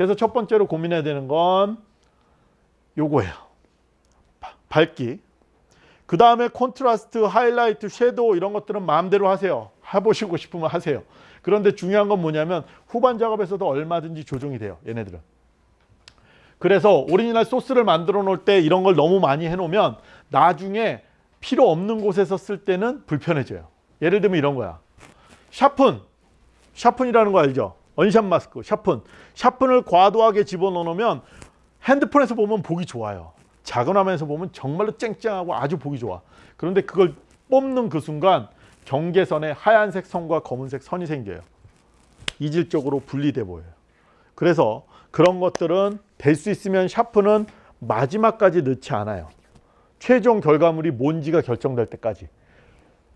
그래서 첫 번째로 고민해야 되는 건 요거예요. 바- 밝기. 그 다음에 콘트라스트, 하이라이트, shadow 이런 것들은 마음대로 하세요. 해보시고 싶으면 하세요. 그런데 중요한 건 뭐냐면 후반 작업에서도 얼마든지 조정이 돼요. 얘네들은. 그래서 오리지널 소스를 만들어 놓을 때 이런 걸 너무 많이 해놓으면 나중에 필요 없는 곳에서 쓸 때는 불편해져요. 예를 들면 이런 거야. 샤픈. 샤픈이라는 거 알죠? 언샷 마스크, 샤픈. 샤픈을 과도하게 집어넣으면 핸드폰에서 보면 보기 좋아요. 작은 화면에서 보면 정말로 쨍쨍하고 아주 보기 좋아. 그런데 그걸 뽑는 그 순간 경계선에 하얀색 선과 검은색 선이 생겨요. 이질적으로 분리돼 보여요. 그래서 그런 것들은 될 수 있으면 샤프는 마지막까지 넣지 않아요. 최종 결과물이 뭔지가 결정될 때까지.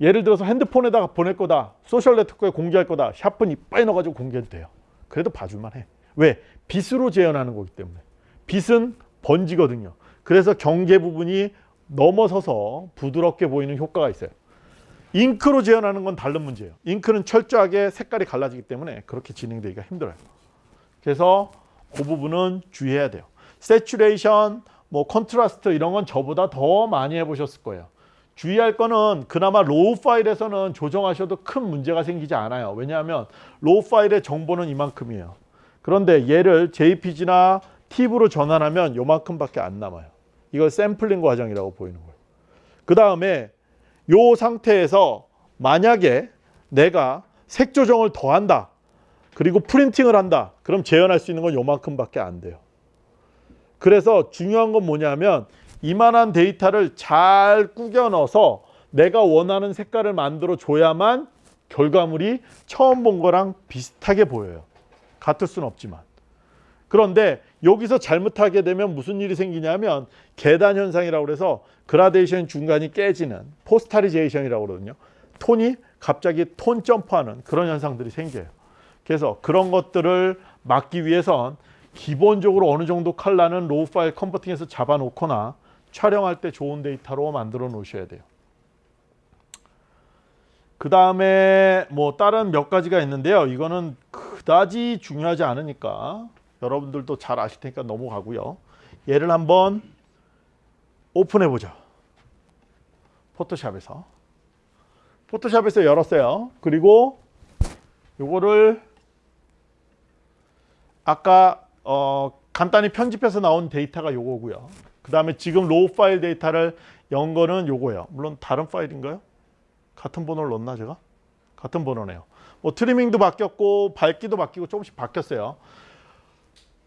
예를 들어서 핸드폰에다가 보낼 거다. 소셜 네트워크에 공개할 거다. sharp는 이빠이 넣어가지고 공개해도 돼요. 그래도 봐줄만 해. 왜? 빛으로 재현하는 거기 때문에. 빛은 번지거든요. 그래서 경계 부분이 넘어서서 부드럽게 보이는 효과가 있어요. 잉크로 재현하는 건 다른 문제예요. 잉크는 철저하게 색깔이 갈라지기 때문에 그렇게 진행되기가 힘들어요. 그래서 그 부분은 주의해야 돼요. saturation, 뭐 contrast 이런 건 저보다 더 많이 해보셨을 거예요. 주의할 거는 그나마 raw 파일에서는 조정하셔도 큰 문제가 생기지 않아요. 왜냐하면 raw 파일의 정보는 이만큼이에요. 그런데 얘를 JPG나 TIF로 전환하면 요만큼밖에 안 남아요. 이걸 샘플링 과정이라고 보이는 거예요. 그 다음에 요 상태에서 만약에 내가 색 조정을 더한다. 그리고 printing을 한다. 그럼 재현할 수 있는 건 요만큼밖에 안 돼요. 그래서 중요한 건 뭐냐면 이만한 데이터를 잘 꾸겨 넣어서 내가 원하는 색깔을 만들어 줘야만 결과물이 처음 본 거랑 비슷하게 보여요. 같을 수는 없지만. 그런데 여기서 잘못하게 되면 무슨 일이 생기냐면 계단 현상이라고 그래서 그라데이션 중간이 깨지는 posterization이라고 그러거든요. 톤이 갑자기 톤 점프하는 그런 현상들이 생겨요. 그래서 그런 것들을 막기 위해선 기본적으로 어느 정도 컬러는 raw 파일 converting해서 잡아놓거나 촬영할 때 좋은 데이터로 만들어 놓으셔야 돼요. 그 다음에 뭐 다른 몇 가지가 있는데요. 이거는 그다지 중요하지 않으니까 여러분들도 잘 아실 테니까 넘어가고요. 얘를 한번 오픈해 보죠. 포토샵에서. 포토샵에서 열었어요. 그리고 요거를 아까 어, 간단히 편집해서 나온 데이터가 요거고요. 그 다음에 지금 raw 파일 데이터를 연 거는 요거예요. 물론 다른 파일인가요? 같은 번호를 넣었나 제가? 같은 번호네요. 뭐 트리밍도 바뀌었고 밝기도 바뀌고 조금씩 바뀌었어요.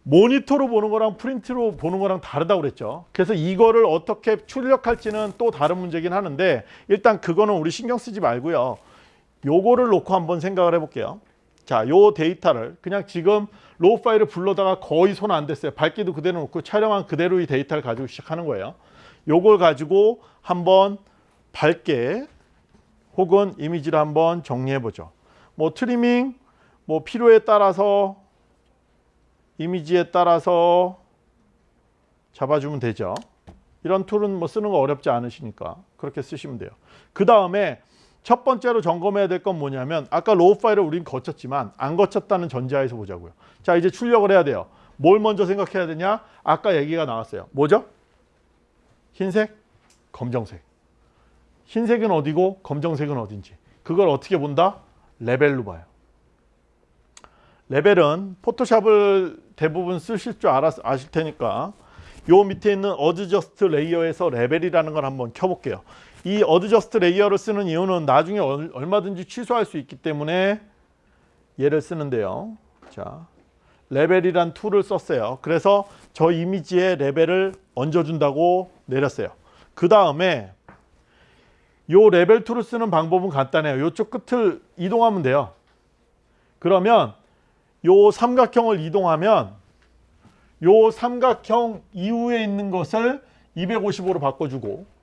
모니터로 보는 거랑 프린트로 보는 거랑 다르다고 그랬죠. 그래서 이거를 어떻게 출력할지는 또 다른 문제긴 하는데 일단 그거는 우리 신경 쓰지 말고요. 요거를 놓고 한번 생각을 해볼게요. 자, 요 데이터를 그냥 지금 raw 파일을 불러다가 거의 손 안 댔어요. 밝기도 그대로 놓고 촬영한 그대로 이 데이터를 가지고 시작하는 거예요. 요걸 가지고 한번 밝게 혹은 이미지를 한번 정리해 보죠. 뭐 트리밍 뭐 필요에 따라서 이미지에 따라서 잡아주면 되죠. 이런 툴은 뭐 쓰는 거 어렵지 않으시니까 그렇게 쓰시면 돼요. 그 다음에 첫 번째로 점검해야 될 건 뭐냐면 아까 raw 파일을 우린 거쳤지만 안 거쳤다는 전제하에서 보자고요. 자 이제 출력을 해야 돼요. 뭘 먼저 생각해야 되냐? 아까 얘기가 나왔어요. 뭐죠? 흰색, 검정색. 흰색은 어디고 검정색은 어딘지. 그걸 어떻게 본다? 레벨로 봐요. 레벨은 포토샵을 대부분 쓰실 줄 알아, 아실 테니까 요 밑에 있는 adjust layer에서 레벨이라는 걸 한번 켜볼게요. 이 adjust layer를 쓰는 이유는 나중에 얼마든지 취소할 수 있기 때문에 얘를 쓰는데요. 자, 레벨이란 툴을 썼어요. 그래서 저 이미지에 레벨을 얹어준다고 내렸어요. 그 다음에 요 레벨 툴을 쓰는 방법은 간단해요. 요쪽 끝을 이동하면 돼요. 그러면 요 삼각형을 이동하면 요 삼각형 이후에 있는 것을 255로 바꿔주고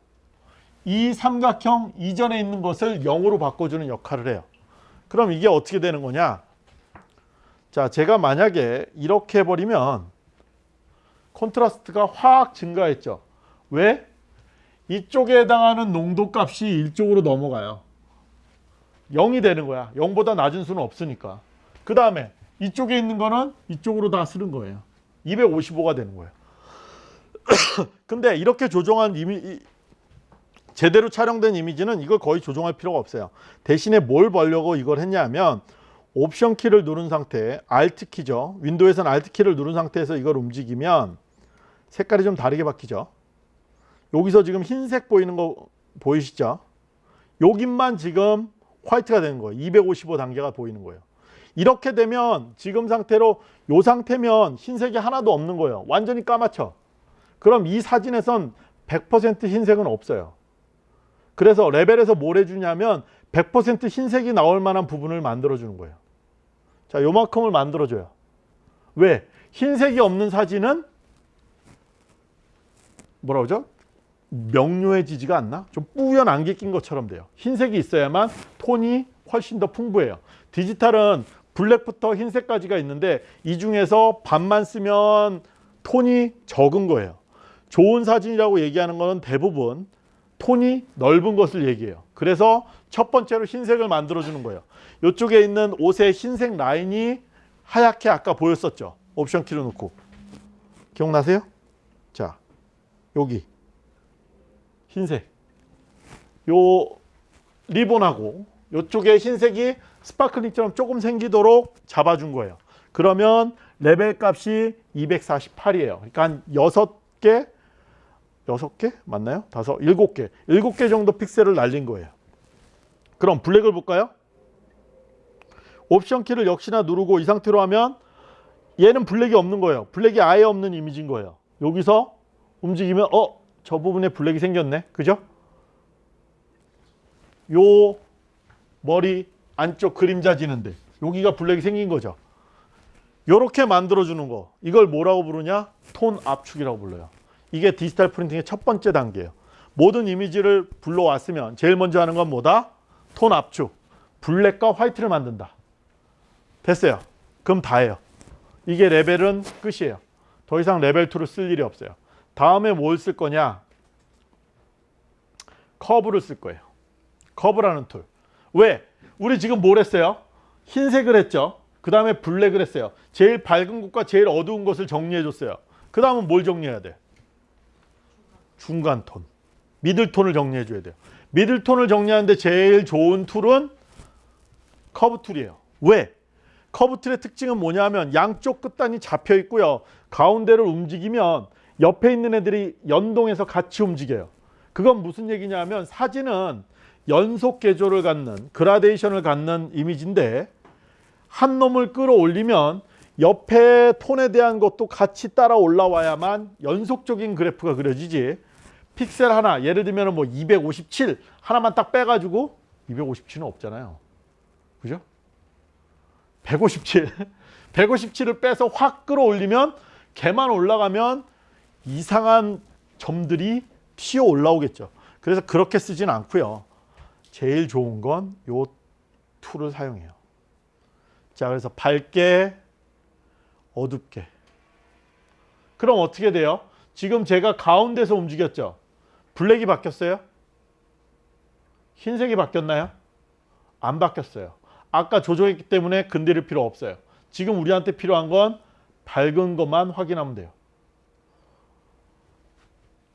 이 삼각형 이전에 있는 것을 0으로 바꿔주는 역할을 해요. 그럼 이게 어떻게 되는 거냐? 자, 제가 만약에 이렇게 해버리면 콘트라스트가 확 증가했죠. 왜? 이쪽에 해당하는 농도 값이 이쪽으로 넘어가요. 0이 되는 거야. 0보다 낮은 수는 없으니까. 그 다음에 이쪽에 있는 거는 이쪽으로 다 쓰는 거예요. 255가 되는 거예요. 근데 이렇게 조정한 이미 이- 제대로 촬영된 이미지는 이걸 거의 조정할 필요가 없어요. 대신에 뭘 보려고 이걸 했냐면 옵션 키를 누른 상태, Alt 키죠. 윈도우에서는 Alt 키를 누른 상태에서 이걸 움직이면 색깔이 좀 다르게 바뀌죠. 여기서 지금 흰색 보이는 거 보이시죠? 여기만 지금 화이트가 되는 거예요. 255 단계가 보이는 거예요. 이렇게 되면 지금 상태로 요 상태면 흰색이 하나도 없는 거예요. 완전히 까맣죠. 그럼 이 사진에선 100% 흰색은 없어요. 그래서 레벨에서 뭘 해주냐면 100% 흰색이 나올 만한 부분을 만들어 주는 거예요. 자, 요만큼을 만들어 줘요. 왜? 흰색이 없는 사진은 뭐라 그러죠? 명료해지지가 않나? 좀 뿌연 안개 낀 것처럼 돼요. 흰색이 있어야만 톤이 훨씬 더 풍부해요. 디지털은 블랙부터 흰색까지가 있는데 이 중에서 반만 쓰면 톤이 적은 거예요. 좋은 사진이라고 얘기하는 거는 대부분 톤이 넓은 것을 얘기해요. 그래서 첫 번째로 흰색을 만들어 주는 거예요. 이쪽에 있는 옷의 흰색 라인이 하얗게 아까 보였었죠. 옵션 키를 놓고. 기억나세요? 자, 여기 흰색. 요 리본하고 이쪽에 흰색이 sparkling처럼 조금 생기도록 잡아준 거예요. 그러면 레벨 값이 248이에요. 그러니까 한 6개, 6개? 맞나요? 다섯, 7개. 7개 정도 픽셀을 날린 거예요. 그럼 블랙을 볼까요? 옵션 키를 역시나 누르고 이 상태로 하면 얘는 블랙이 없는 거예요. 블랙이 아예 없는 이미지인 거예요. 여기서 움직이면 어? 저 부분에 블랙이 생겼네. 그죠? 요 머리 안쪽 그림자 지는데 여기가 블랙이 생긴 거죠. 요렇게 만들어 주는 거. 이걸 뭐라고 부르냐? 톤 압축이라고 불러요. 이게 디지털 프린팅의 첫 번째 단계예요. 모든 이미지를 불러왔으면 제일 먼저 하는 건 뭐다? 톤 압축. 블랙과 화이트를 만든다. 됐어요. 그럼 다예요. 이게 레벨은 끝이에요. 더 이상 레벨 툴을 쓸 일이 없어요. 다음에 뭘 쓸 거냐? 커브를 쓸 거예요. 커브라는 툴. 왜? 우리 지금 뭘 했어요? 흰색을 했죠. 그 다음에 블랙을 했어요. 제일 밝은 곳과 제일 어두운 것을 정리해 줬어요. 그 다음은 뭘 정리해야 돼? 중간 톤. middle tone을 정리해 줘야 돼요. middle tone을 정리하는데 제일 좋은 툴은 커브 툴이에요. 왜? 커브 툴의 특징은 뭐냐면 양쪽 끝단이 잡혀 있고요. 가운데를 움직이면 옆에 있는 애들이 연동해서 같이 움직여요. 그건 무슨 얘기냐면 사진은 연속 계조를 갖는 그라데이션을 갖는 이미지인데 한 놈을 끌어올리면 옆에 톤에 대한 것도 같이 따라 올라와야만 연속적인 그래프가 그려지지 픽셀 하나 예를 들면 뭐 257 하나만 딱 빼가지고 257은 없잖아요. 그죠? 157 157을 빼서 확 끌어올리면 걔만 올라가면 이상한 점들이 튀어 올라오겠죠. 그래서 그렇게 쓰진 않고요. 제일 좋은 건 요 툴을 사용해요. 자 그래서 밝게 어둡게. 그럼 어떻게 돼요? 지금 제가 가운데서 움직였죠 블랙이 바뀌었어요? 흰색이 바뀌었나요? 안 바뀌었어요 아까 조정했기 때문에 건드릴 필요 없어요 지금 우리한테 필요한 건 밝은 것만 확인하면 돼요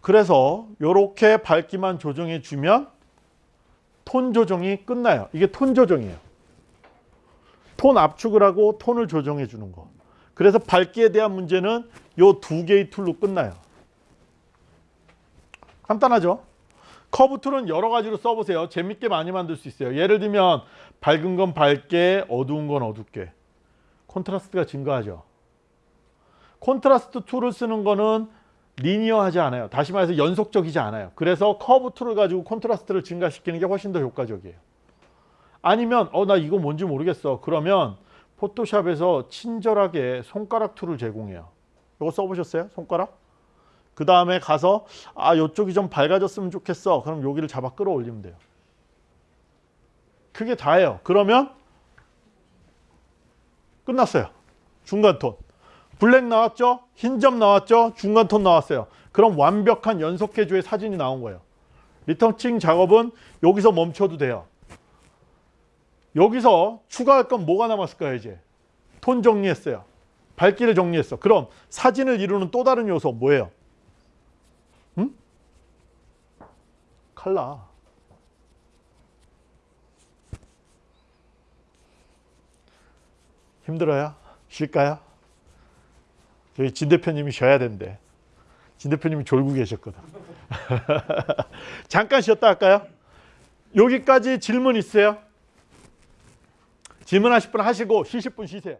그래서 이렇게 밝기만 조정해 주면 톤 조정이 끝나요 이게 톤 조정이에요 톤 압축을 하고 톤을 조정해 주는 거. 그래서 밝기에 대한 문제는 요 두 개의 툴로 끝나요. 간단하죠? 커브 툴은 여러 가지로 써보세요. 재밌게 많이 만들 수 있어요. 예를 들면 밝은 건 밝게, 어두운 건 어둡게. 콘트라스트가 증가하죠. 콘트라스트 툴을 쓰는 거는 linear하지 않아요. 다시 말해서 연속적이지 않아요. 그래서 커브 툴을 가지고 콘트라스트를 증가시키는 게 훨씬 더 효과적이에요. 아니면 어 나 이거 뭔지 모르겠어. 그러면 포토샵에서 친절하게 손가락 툴을 제공해요. 이거 써보셨어요? 손가락? 그 다음에 가서 아 이쪽이 좀 밝아졌으면 좋겠어. 그럼 여기를 잡아 끌어올리면 돼요. 그게 다예요. 그러면 끝났어요. 중간 톤. 블랙 나왔죠? 흰 점 나왔죠? 중간 톤 나왔어요. 그럼 완벽한 연속 계조의 사진이 나온 거예요. 리터칭 작업은 여기서 멈춰도 돼요. 여기서 추가할 건 뭐가 남았을까요 이제 톤 정리했어요. 밝기를 정리했어. 그럼 사진을 이루는 또 다른 요소 뭐예요? 칼라. 힘들어요? 쉴까요? 저희 진 대표님이 쉬어야 된대. 진 대표님이 졸고 계셨거든. 잠깐 쉬었다 할까요? 여기까지 질문 있어요? 질문하실 분 하시고 쉬실 분 쉬세요.